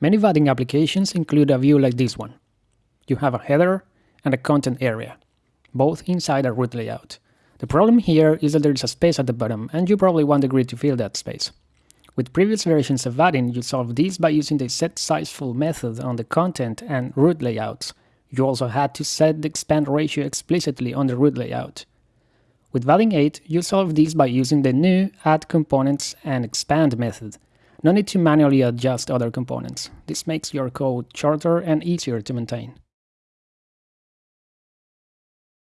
Many Vaadin applications include a view like this one. You have a header and a content area, both inside a root layout. The problem here is that there is a space at the bottom, and you probably want the grid to fill that space. With previous versions of Vaadin, you solved this by using the setSizeFull method on the content and root layouts. You also had to set the expand ratio explicitly on the root layout. With Vaadin 8, you solve this by using the new add components and expand method. No need to manually adjust other components. This makes your code shorter and easier to maintain.